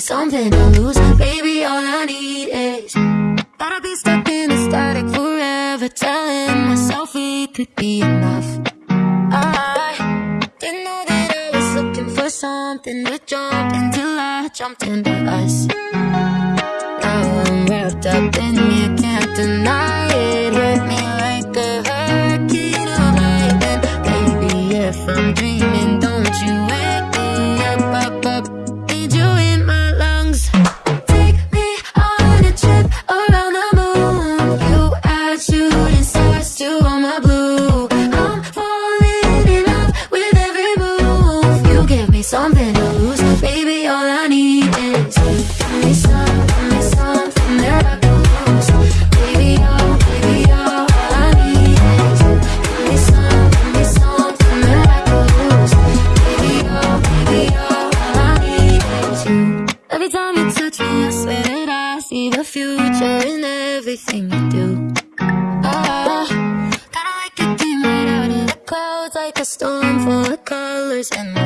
something to lose. Baby, all I need is Gotta be stuck in the static forever Telling myself it could be enough. I didn't know that I was looking for something to jump Until I jumped into us Now I'm wrapped up in you, can't deny future in everything you do. Ah, kinda like came right out of the clouds Like a storm full of colors and